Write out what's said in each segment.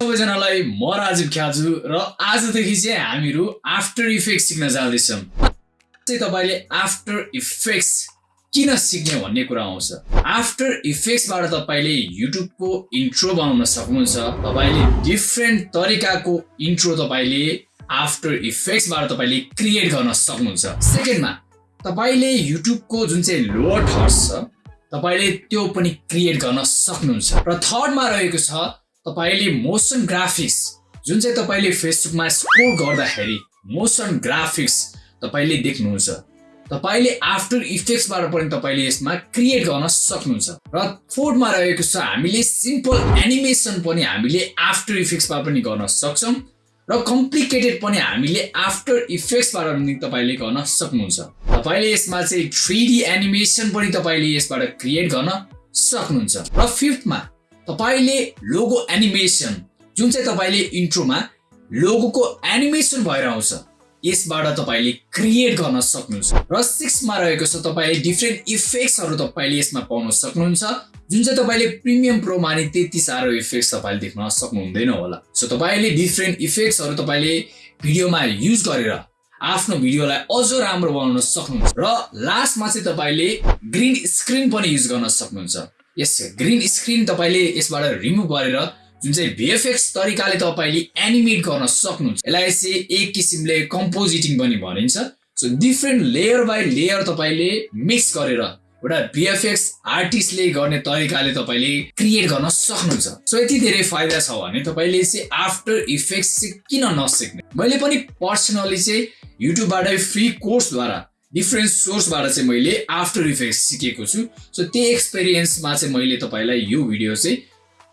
सबैजनालाई म राजीव ख्याजु र आजदेखि चाहिँ हामीहरू आफ्टर इफेक्ट सिक्न जाँदैछौँ। चाहिँ तपाईँले आफ्टर इफेक्ट्स किन सिक्ने भन्ने कुरा आउँछ। आफ्टर इफेक्ट्सबाट तपाईँले युट्युबको इन्ट्रो बनाउन सक्नुहुन्छ। तपाईँले डिफ्रेन्ट तरिकाको इन्ट्रो तपाईँले आफ्टर इफेक्ट्सबाट तपाईँले क्रिएट गर्न सक्नुहुन्छ। सेकेन्डमा तपाईँले युट्युबको जुन चाहिँ लोवर थर्स छ तपाईँले त्यो पनि क्रिएट गर्न सक्नुहुन्छ। र थर्डमा रहेको छ तपाईँले मोसन ग्राफिक्स जुन चाहिँ तपाईँले फेसबुकमा स्कोर गर्दाखेरि मोसन ग्राफिक्स तपाईँले देख्नुहुन्छ तपाईँले आफ्टर इफेक्ट्सबाट पनि तपाईँले यसमा क्रिएट गर्न सक्नुहुन्छ। र फोर्थमा रहेको छ हामीले सिम्पल एनिमेसन पनि हामीले आफ्टर इफेक्ट्समा पनि गर्न सक्छौँ र कम्प्लिकेटेड पनि हामीले आफ्टर इफेक्ट्सबाट पनि तपाईँले गर्न सक्नुहुन्छ। तपाईँले यसमा चाहिँ थ्री एनिमेसन पनि तपाईँले यसबाट क्रिएट गर्न सक्नुहुन्छ। र फिफ्थमा तपाईँले लोगो एनिमेसन जुन चाहिँ तपाईँले इन्ट्रोमा लोगोको एनिमेसन भएर आउँछ यसबाट तपाईँले क्रिएट गर्न सक्नुहुन्छ। र सिक्समा रहेको छ तपाईँले डिफ्रेन्ट इफेक्ट्सहरू तपाईँले यसमा पाउन सक्नुहुन्छ। जुन चाहिँ तपाईँले प्रिमियम प्रोमा नि त्यति साह्रो इफेक्ट्स तपाईँले देख्न सक्नुहुँदैन होला। सो तपाईँले डिफ्रेन्ट इफेक्ट्सहरू तपाईँले भिडियोमा युज गरेर आफ्नो भिडियोलाई अझ राम्रो बनाउन सक्नुहुन्छ। र लास्टमा चाहिँ तपाईँले ग्रिन स्क्रिन पनि युज गर्न सक्नुहुन्छ। यस ग्रिन स्क्रिन तपाईँले यसबाट रिमुभ गरेर जुन चाहिँ भिएफएक्स तरिकाले तपाईँले एनिमेट गर्न सक्नुहुन्छ यसलाई चाहिँ एक किसिमले कम्पोजिटिङ पनि भनिन्छ। So different layer by layer तपाईँले मिक्स गरेर एउटा भिएफएक्स आर्टिस्टले गर्ने तरिकाले तपाईँले क्रिएट गर्न सक्नुहुन्छ। सो यति धेरै फाइदा छ भने तपाईँले चाहिँ आफ्टर इफेक्ट्स चाहिँ किन नसिक्ने? मैले पनि पर्सनली चाहिँ युट्युबबाटै फ्री कोर्सद्वारा डिफ्रेन्ट सोर्सबाट चाहिँ मैले आफ्टर इफेक्ट्स सिकेको छु। सो त्यही एक्सपिरियन्समा चाहिँ मैले तपाईँलाई यो भिडियो चाहिँ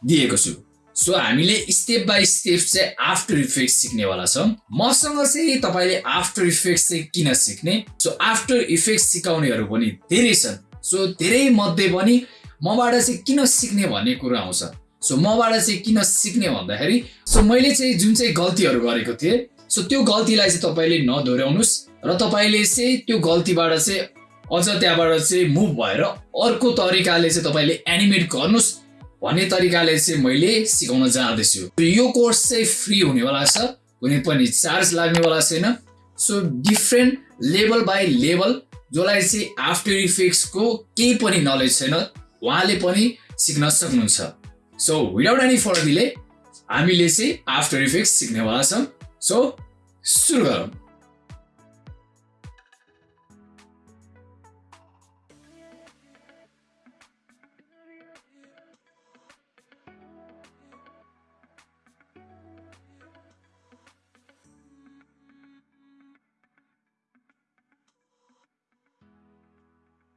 दिएको छु। सो हामीले स्टेप बाई स्टेप चाहिँ आफ्टर इफेक्ट सिक्नेवाला छौँ। मसँग चाहिँ तपाईँले आफ्टर इफेक्ट चाहिँ किन सिक्ने? सो आफ्टर इफेक्ट सिकाउनेहरू पनि धेरै छन्। सो धेरै मध्ये पनि मबाट चाहिँ किन सिक्ने भन्ने कुरा आउँछ। सो मबाट चाहिँ किन सिक्ने भन्दाखेरि सो मैले चाहिँ जुन चाहिँ गल्तीहरू गरेको थिएँ सो त्यो गल्तीलाई चाहिँ तपाईँले नदोहोऱ्याउनुहोस्। र तपाईँले चाहिँ त्यो गल्तीबाट चाहिँ अझ त्यहाँबाट चाहिँ मुभ भएर अर्को तरिकाले चाहिँ तपाईँले एनिमेट गर्नुहोस् भन्ने तरिकाले चाहिँ मैले सिकाउन जाँदैछु। यो कोर्स चाहिँ फ्री हुनेवाला छ कुनै पनि चार्ज लाग्नेवाला छैन। So different level by level जसलाई चाहिँ आफ्टर इफेक्ट्सको केही पनि नलेज छैन उहाँले पनि सिक्न सक्नुहुन्छ। So without any further delay हामीले चाहिँ आफ्टर इफेक्ट्स सिक्नेवाला छौँ। सो सुरु गरौँ।